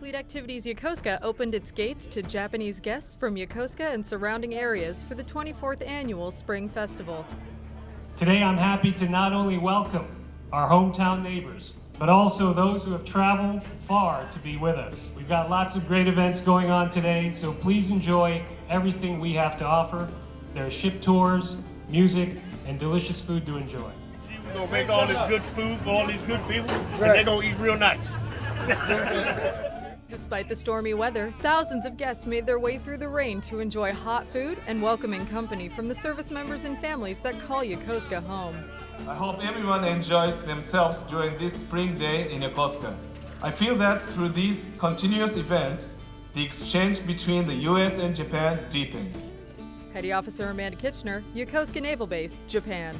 Fleet Activities Yokosuka opened its gates to Japanese guests from Yokosuka and surrounding areas for the 24th annual Spring Festival. Today I'm happy to not only welcome our hometown neighbors, but also those who have traveled far to be with us. We've got lots of great events going on today, so please enjoy everything we have to offer. There are ship tours, music, and delicious food to enjoy. We're gonna make all this good food for all these good people, and they're gonna eat real nice. Despite the stormy weather, thousands of guests made their way through the rain to enjoy hot food and welcoming company from the service members and families that call Yokosuka home. I hope everyone enjoys themselves during this spring day in Yokosuka. I feel that through these continuous events, the exchange between the US and Japan deepened. Petty Officer Amanda Kitchener, Yokosuka Naval Base, Japan.